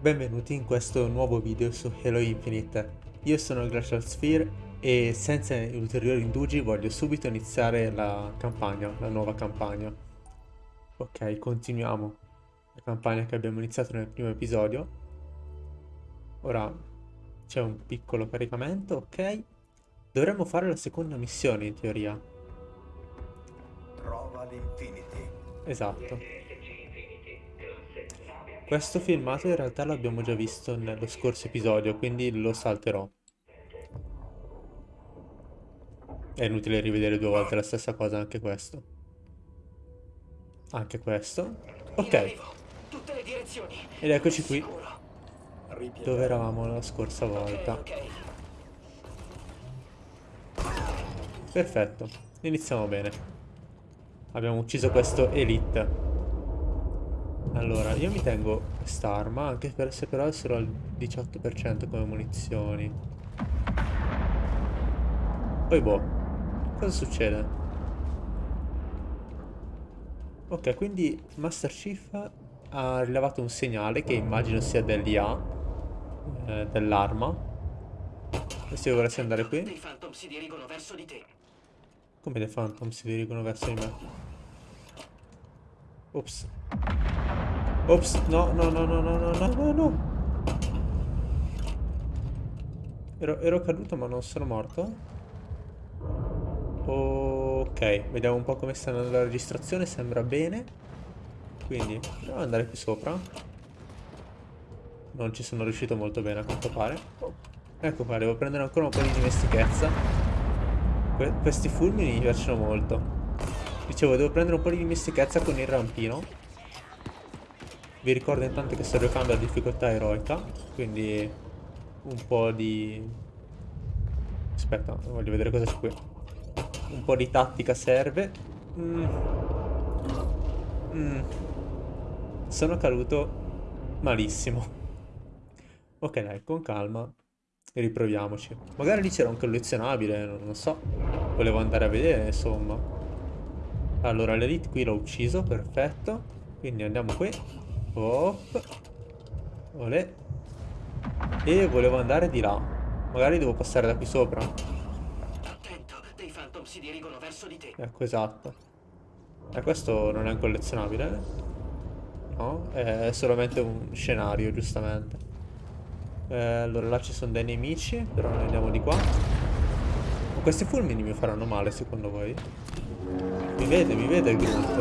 Benvenuti in questo nuovo video su Halo Infinite. Io sono Glacial Sphere e senza ulteriori indugi voglio subito iniziare la campagna, la nuova campagna. Ok, continuiamo la campagna che abbiamo iniziato nel primo episodio. Ora c'è un piccolo caricamento, ok. Dovremmo fare la seconda missione in teoria. Trova l'Infinity. Esatto. Questo filmato in realtà l'abbiamo già visto nello scorso episodio, quindi lo salterò. È inutile rivedere due volte la stessa cosa anche questo. Anche questo. Ok. Ed eccoci qui. Dove eravamo la scorsa volta. Perfetto. Iniziamo bene. Abbiamo ucciso questo Elite. Allora, io mi tengo quest'arma, anche per, se però è solo al 18% come munizioni. Poi boh, cosa succede? Ok, quindi Master Chief ha rilevato un segnale che immagino sia dell'IA, eh, dell'arma. E se io volessi andare qui? Dei Phantom si dirigono verso di te. Come dei Phantom si dirigono verso di me? Ops. Ops, no, no, no, no, no, no, no, no. Ero, ero caduto ma non sono morto. Ok, vediamo un po' come sta andando la registrazione, sembra bene. Quindi, proviamo ad andare qui sopra. Non ci sono riuscito molto bene a quanto pare. Ecco qua, devo prendere ancora un po' di dimestichezza. Que questi fulmini mi piacciono molto. Dicevo, devo prendere un po' di dimestichezza con il rampino. Vi ricordo intanto che sto giocando a difficoltà eroica, quindi un po' di... Aspetta, voglio vedere cosa c'è qui. Un po' di tattica serve. Mm. Mm. Sono caduto malissimo. Ok dai, con calma. Riproviamoci. Magari lì c'era un collezionabile, non so. Volevo andare a vedere, insomma. Allora, l'elite qui l'ho ucciso, perfetto. Quindi andiamo qui. Hop. Olè. E volevo andare di là. Magari devo passare da qui sopra. Attento, dei phantom si dirigono verso di te. Ecco, esatto. E eh, questo non è un collezionabile? No, è solamente un scenario, giustamente. Eh, allora là ci sono dei nemici, però noi andiamo di qua. Ma questi fulmini mi faranno male, secondo voi? Mi vede, mi vede il grunt.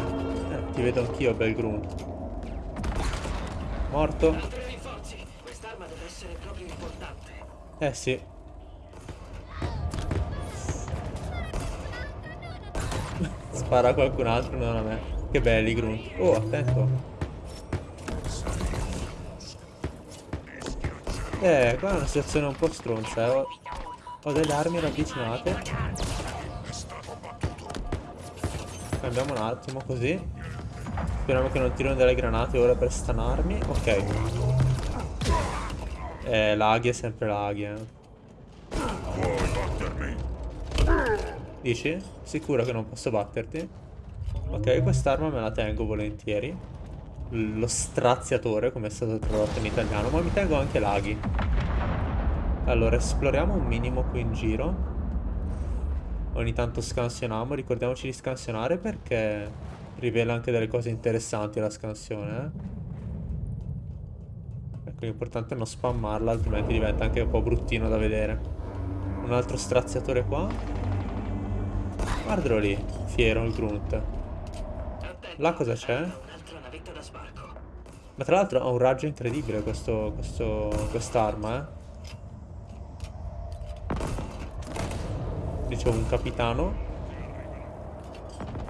Eh, ti vedo anch'io, bel grunt. Morto. Eh sì. Spara a qualcun altro, non a me. Che belli Grunt. Oh, attento. Eh, qua è una situazione un po' stronza, eh. Ho, ho delle armi ravvicinate. Cambiamo un attimo così. Speriamo che non tirino delle granate ora per stanarmi. Ok. Eh, laghi è sempre laghi, eh. Dici? Sicuro che non posso batterti? Ok, quest'arma me la tengo volentieri. Lo straziatore, come è stato tradotto in italiano, ma mi tengo anche laghi. Allora, esploriamo un minimo qui in giro. Ogni tanto scansioniamo, ricordiamoci di scansionare perché rivela anche delle cose interessanti la scansione, eh? Ecco, l'importante è non spammarla, altrimenti diventa anche un po' bruttino da vedere. Un altro straziatore qua. Guardalo lì, fiero il grunt. Là cosa c'è? Ma tra l'altro ha un raggio incredibile questo, questo, quest'arma, eh. Dicevo, un capitano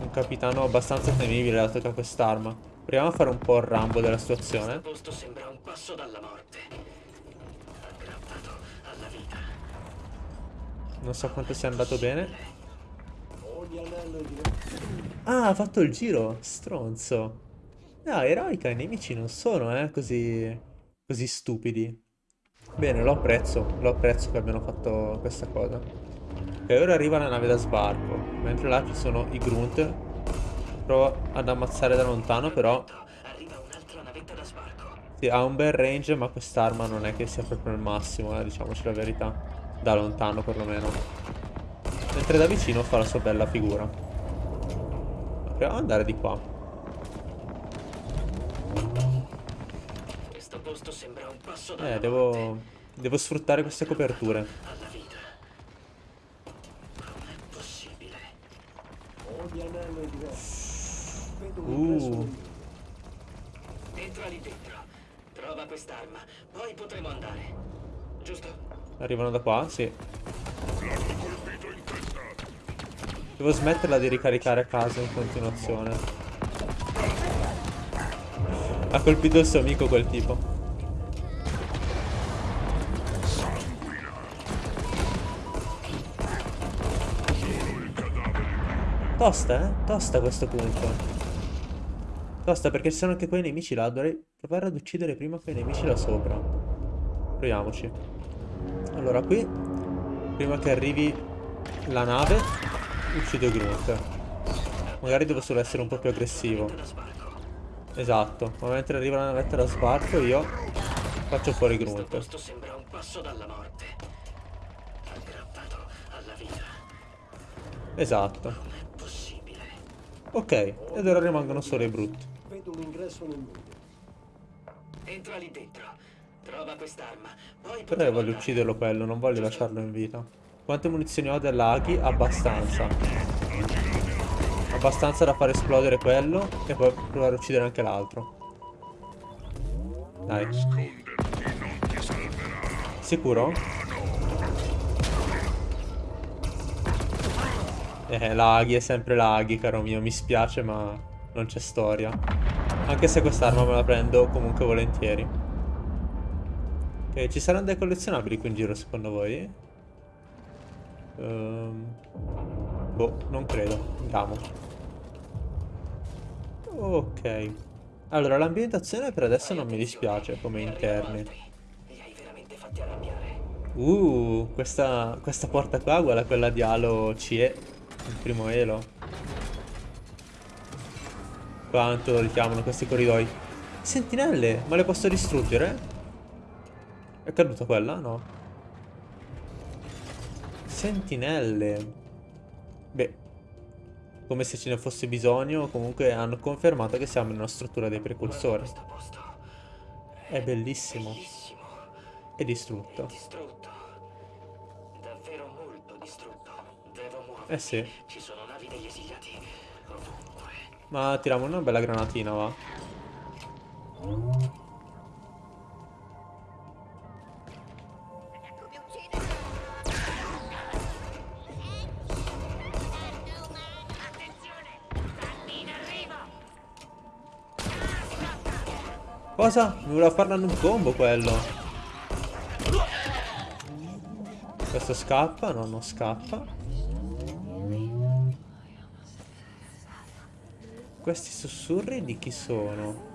un capitano abbastanza temibile dato che ha quest'arma. Proviamo a fare un po' il rambo della situazione. Questo sembra un passo dalla morte. Aggrappato alla vita. Non so quanto sia andato bene. Ah, ha fatto il giro, stronzo. No, eroica, i nemici non sono, eh, così... così stupidi. Bene, lo apprezzo, lo apprezzo che abbiano fatto questa cosa. Ok, ora arriva la nave da sbarco. Mentre là ci sono i grunt. Provo ad ammazzare da lontano, però... Sì, ha un bel range, ma quest'arma non è che sia proprio il massimo, eh, diciamoci la verità. Da lontano, perlomeno. Mentre da vicino fa la sua bella figura. Proviamo ad andare di qua. Questo posto sembra un passo da Eh, devo... Devo sfruttare queste coperture. alla vita. Non è possibile. Anello è diverso. Vedo un Uh. Entra lì dentro. Trova quest'arma. Poi potremo andare. Giusto? Arrivano da qua? Sì. Devo smetterla di ricaricare a casa in continuazione. Ha colpito il suo amico quel tipo. Tosta, eh? Tosta a questo punto. Tosta perché ci sono anche quei nemici là. Dovrei provare ad uccidere prima quei nemici là sopra. Proviamoci. Allora qui, prima che arrivi la nave, uccido Grunt. Magari devo solo essere un po' più aggressivo. Esatto, ma mentre arriva la navetta da sbarco io faccio fuori Questo Grunt. posto Ok, ed ora rimangono solo i brutti. Vedo un ingresso nel muro. Entra lì dentro. Trova quest'arma. Poi Però io voglio ucciderlo quello, non voglio lasciarlo in vita. Quante munizioni ho dell'Aghi? Abbastanza. Abbastanza da far esplodere quello e poi provare a uccidere anche l'altro. Dai. Sicuro? Eh, l'Aghi è sempre l'Aghi, caro mio, mi spiace ma non c'è storia. Anche se quest'arma me la prendo comunque volentieri. Ok, ci saranno dei collezionabili qui in giro secondo voi? Ehm, boh, non credo. Andiamo. Ok. Allora, l'ambientazione per adesso non mi dispiace come interni. Uh, questa, questa porta qua, guarda quella di Halo CE, il primo Elo. Quanto lo richiamano questi corridoi. Sentinelle, ma le posso distruggere? È caduta quella? No. Sentinelle. Beh, come se ce ne fosse bisogno, comunque hanno confermato che siamo in una struttura dei precursori. È bellissimo. E distrutto. Distrutto. Davvero molto distrutto. Devo muovermi. Eh sì. Ci sono navi degli esiliati ovunque. Ma tiriamo una bella granatina, va. Cosa? Mi voleva in un combo quello. Questo scappa? No, non scappa. Questi sussurri di chi sono?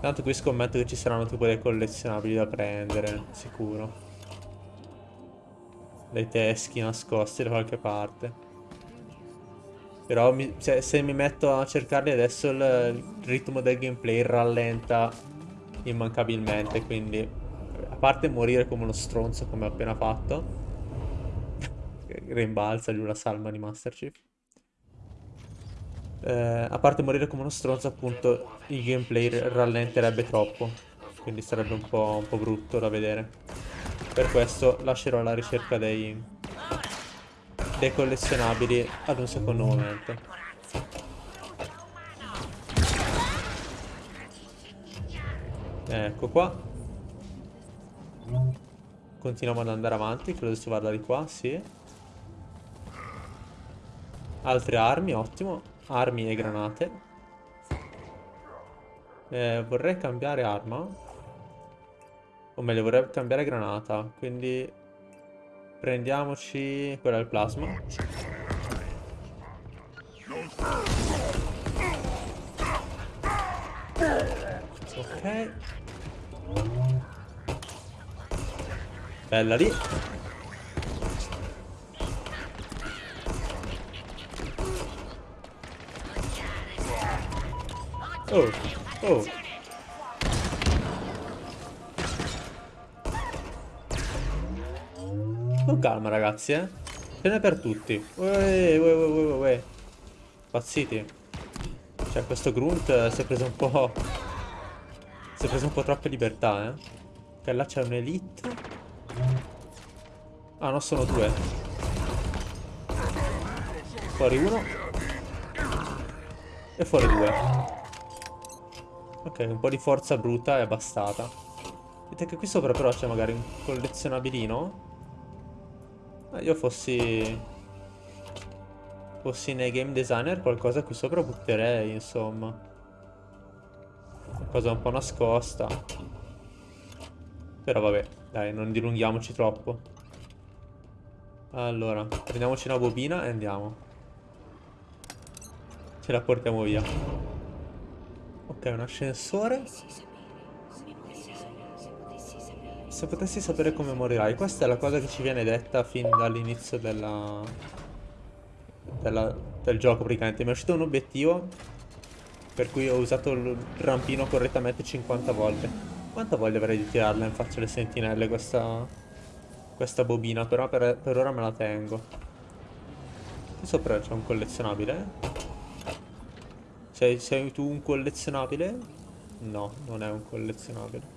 Tanto qui scommetto che ci saranno tipo dei collezionabili da prendere, sicuro. Dei teschi nascosti da qualche parte. Però mi- se, se mi metto a cercarli adesso il, il ritmo del gameplay rallenta immancabilmente, quindi a parte morire come uno stronzo come ho appena fatto, rimbalza giù la salma di Master Chief. Eh, a parte morire come uno stronzo, appunto, il gameplay rallenterebbe troppo. Quindi sarebbe un po', un po' brutto da vedere. Per questo lascerò la ricerca dei, dei collezionabili ad un secondo momento. Ecco qua. Continuiamo ad andare avanti, credo si vada di qua, sì. Altre armi, ottimo. Armi e granate. Eh, vorrei cambiare arma. O meglio, vorrei cambiare granata. Quindi prendiamoci quella del plasma. Ok. Bella lì. Oh, oh. Con calma ragazzi, eh. Ce n'è per tutti. Uè, uè, uè, uè, uè. Pazziti. Cioè, questo Grunt si è preso un po'... Si è preso un po' troppe libertà, eh. Che là c'è un'elite. Ah, no, sono due. Fuori uno. E fuori due. Ok, un po' di forza bruta è bastata. Vedete che qui sopra però c'è magari un collezionabilino. Eh, io fossi... Fossi nei game designer qualcosa qui sopra butterei, insomma. Qualcosa un po' nascosta. Però vabbè, dai, non dilunghiamoci troppo. Allora, prendiamoci una bobina e andiamo. Ce la portiamo via. Ok, un ascensore. Se potessi sapere come morirai. Questa è la cosa che ci viene detta fin dall'inizio della... della... del gioco praticamente. Mi è uscito un obiettivo per cui ho usato il rampino correttamente 50 volte. Quanta voglia avrei di tirarla in faccia alle sentinelle questa... questa bobina, però per, per ora me la tengo. Qui sopra c'è un collezionabile. Sei, sei tu un collezionabile? No, non è un collezionabile.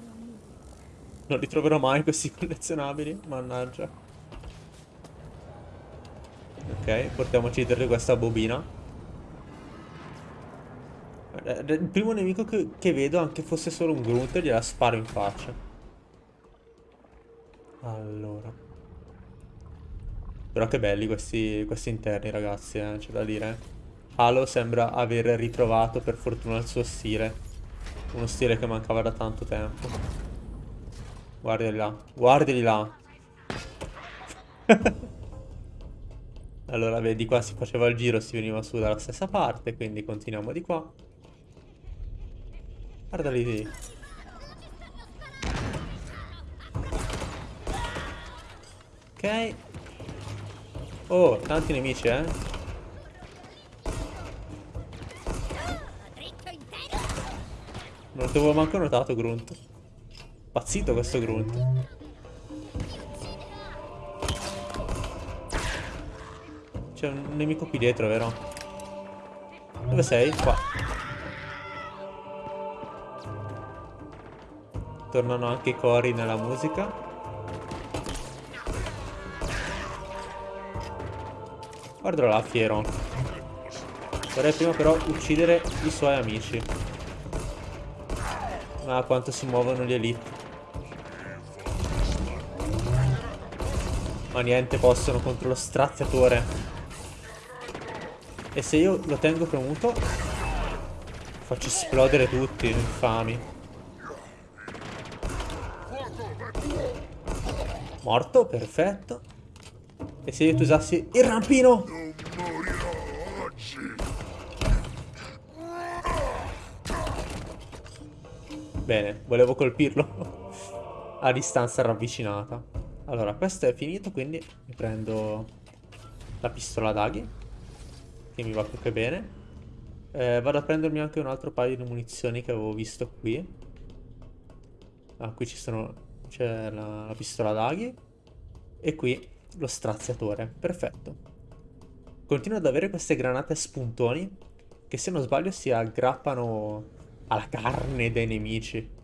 Non li troverò mai questi collezionabili, mannaggia. Ok, portiamoci dietro questa bobina. Eh, Il primo nemico che, che vedo, anche fosse solo un grunt, gliela sparo in faccia. Allora. Però che belli questi, questi interni, ragazzi, eh, c'è da dire. Halo sembra aver ritrovato per fortuna il suo stile. Uno stile che mancava da tanto tempo. Guardali là. Guardali là. allora, vedi, qua si faceva il giro, si veniva su dalla stessa parte, quindi continuiamo di qua. Guardali lì. Ok. Oh, tanti nemici, eh. Non l'avevo manco notato Grunt. Pazzito questo Grunt. C'è un nemico qui dietro, vero? Dove sei? Qua. Tornano anche i cori nella musica. Guardalo là, fiero. Vorrei prima però uccidere i suoi amici. Ma quanto si muovono gli elite. Ma niente possono contro lo straziatore. E se io lo tengo premuto Faccio esplodere tutti, infami Morto, perfetto E se io ti usassi il rampino Bene, volevo colpirlo a distanza ravvicinata. Allora, questo è finito, quindi mi prendo la pistola d'aghi, che mi va più che bene. Eh, vado a prendermi anche un altro paio di munizioni che avevo visto qui. Ah, qui ci sono... c'è la, la pistola d'aghi. E qui lo straziatore. Perfetto. Continuo ad avere queste granate spuntoni, che se non sbaglio si aggrappano alla carne dei nemici.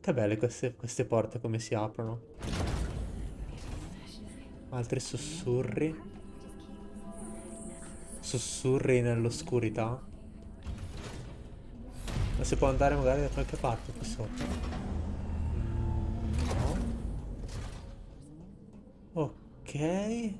Che belle queste, queste porte come si aprono. Altri sussurri. Sussurri nell'oscurità. Ma si può andare magari da qualche parte qui sotto? No. Ok.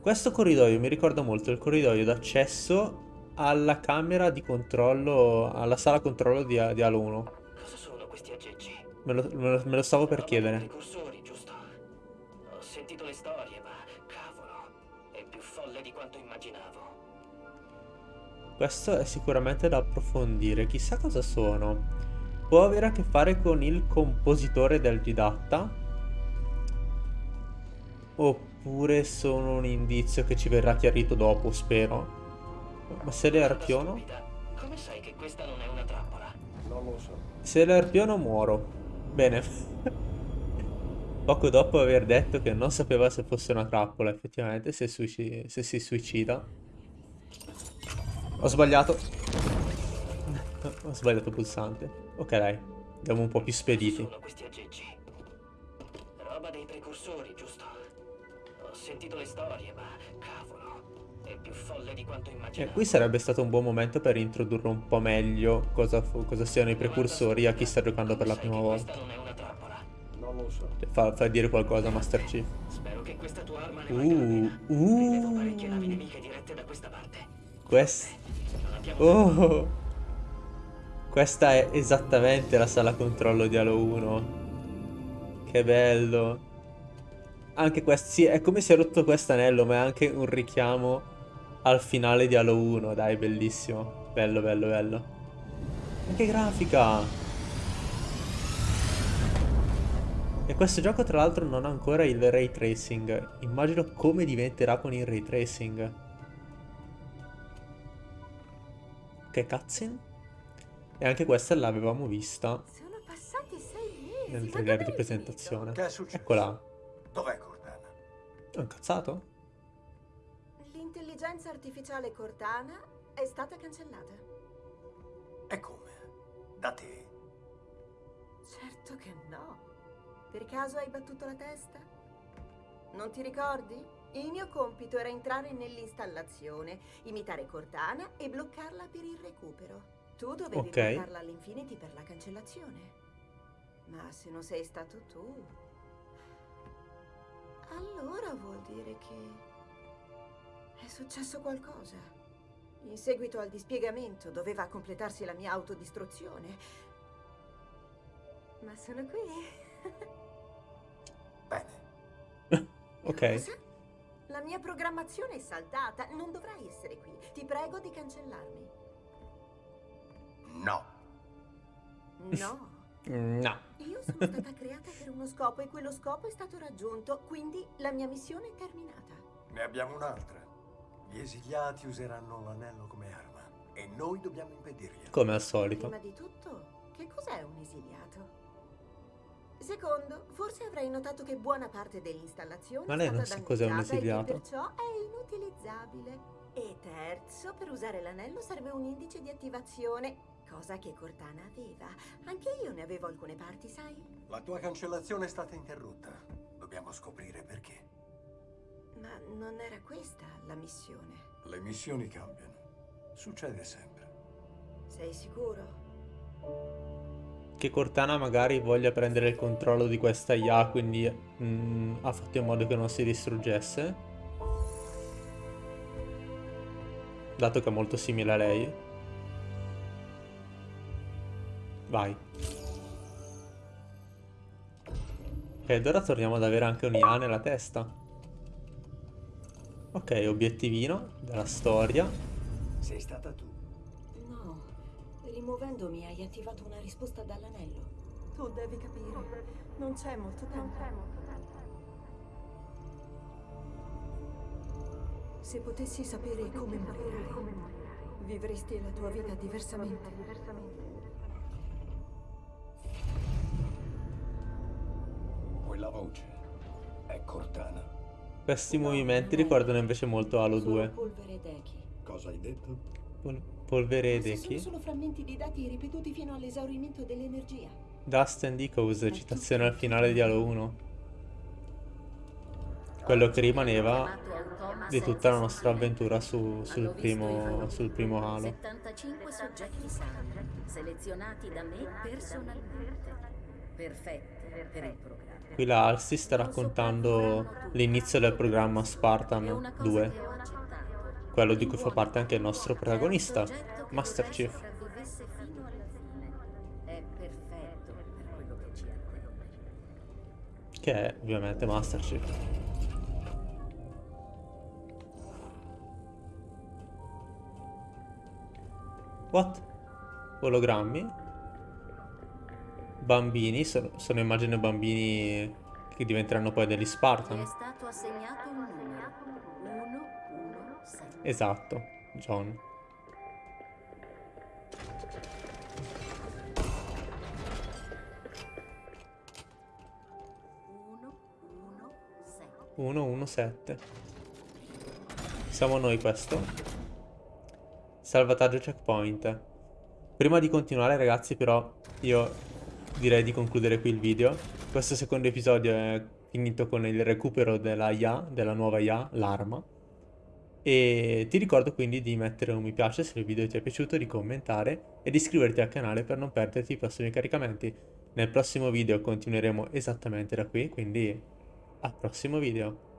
Questo corridoio mi ricorda molto il corridoio d'accesso alla camera di controllo, alla sala controllo di, di Halo 1. Cosa sono questi aggeggi? Me lo, me lo- me lo stavo per chiedere. dei Precursori, giusto? Ho sentito le storie, ma cavolo, è più folle di quanto immaginavo. Questo è sicuramente da approfondire. Chissà cosa sono. Può avere a che fare con il compositore del didatta? Oppure sono un indizio che ci verrà chiarito dopo, spero. Ma se le arpiono? Come sai che questa non è una trappola? Non lo so. Se le arpiono muoro. Bene. Poco dopo aver detto che non sapeva se fosse una trappola, effettivamente, se, se si suicida. Ho sbagliato. Ho sbagliato pulsante. Ok, dai. Andiamo un po' più spediti. Sono questi aggeggi. Roba dei precursori, giusto? Ho sentito le storie, ma cavolo, E immaginavo. qui sarebbe stato un buon momento per introdurre un po' meglio cosa, cosa siano i precursori a chi sta giocando per la prima volta. Questa non è una trappola. Non lo so. Fa, fa dire qualcosa a Master Chief. Spero che questa tua arma ne Uh, uh. nemiche dirette da questa parte. Quest... Abbiamo Oh! Questa è esattamente la sala controllo di Halo 1. Che bello. Anche questo, sì, è come si è rotto questo anello, ma è anche un richiamo al finale di Halo 1. Dai, bellissimo. Bello, bello, bello. Ma che grafica! E questo gioco tra l'altro non ha ancora il ray tracing. Immagino come diventerà con il ray tracing. Ok, cutscene. E anche questa l'avevamo vista Sono passati sei mesi. nel trailer di presentazione. Che è successo? Eccola. Dov'è Cortana? È un cazzato? finito? L'intelligenza artificiale Cortana è stata cancellata. E come? Da te? Certo che no. Per caso hai battuto la testa? Non ti ricordi? Il mio compito era entrare nell'installazione, imitare Cortana e bloccarla per il recupero. Tu dovevi Ok. portarla all'Infinity per la cancellazione. Ma se non sei stato tu... Allora vuol dire che... È successo qualcosa. In seguito al dispiegamento doveva completarsi la mia autodistruzione. Ma sono qui. Bene. Ok. Cosa? La mia programmazione è saltata. Non dovrai essere qui. Ti prego di cancellarmi. No. No. No. Io sono stata creata per uno scopo e quello scopo è stato raggiunto, quindi la mia missione è terminata. Ne abbiamo un'altra. Gli esiliati useranno l'anello come arma e noi dobbiamo impedirglielo. Come al solito. Prima di tutto, che cos'è un esiliato? Secondo, forse avrai notato che buona parte dell'installazione Ma lei è non sa cos'è un e esiliato? perciò è inutilizzabile. E terzo, per usare l'anello serve un indice di attivazione, cosa che Cortana aveva. Anche io ne avevo alcune parti, sai? La tua cancellazione è stata interrotta. Dobbiamo scoprire perché. Ma non era questa la missione. Le missioni cambiano. Succede sempre. Sei sicuro? Che Cortana magari voglia prendere il controllo di questa IA, quindi mm, ha fatto in modo che non si distruggesse. Dato che è molto simile a lei. Vai. Ed ora torniamo ad avere anche un IA nella testa. Ok, obiettivino della storia. Sei stata tu. No, rimuovendomi hai attivato una risposta dall'anello. Tu devi capire, non c'è molto tempo. Se potessi sapere come morirai, vivresti la tua vita diversamente. Quella voce è Cortana. Questi No, movimenti ricordano invece molto Halo Solo 2. polvere ed echi. Cosa hai detto? Pol- polvere ed Questi sono echi. solo frammenti di dati ripetuti fino all'esaurimento dell'energia. Dust and Echoes, citazione al finale di Halo 1. Quello che rimaneva di tutta la nostra avventura su- sul, primo, sul primo Halo. 75 soggetti sani, selezionati da me personalmente, perfetti per il. Qui la Halsey sta raccontando l'inizio del programma Spartan una cosa 2, che ho accettato. quello di cui fa parte anche il nostro protagonista, Master Chief. che è ovviamente Master Chief. What? Ologrammi? Bambini, sono, sono immagino bambini che diventeranno poi degli Ti è Spartan. stato assegnato un numero. 117. Esatto, John. Uno, 117. Siamo noi questo. Salvataggio checkpoint. Prima di continuare ragazzi però io direi di concludere qui il video. Questo secondo episodio è finito con il recupero della IA, della nuova IA, l'arma. E ti ricordo quindi di mettere un mi piace se il video ti è piaciuto, di commentare e di iscriverti al canale per non perderti i prossimi caricamenti. Nel prossimo video continueremo esattamente da qui, quindi al prossimo video.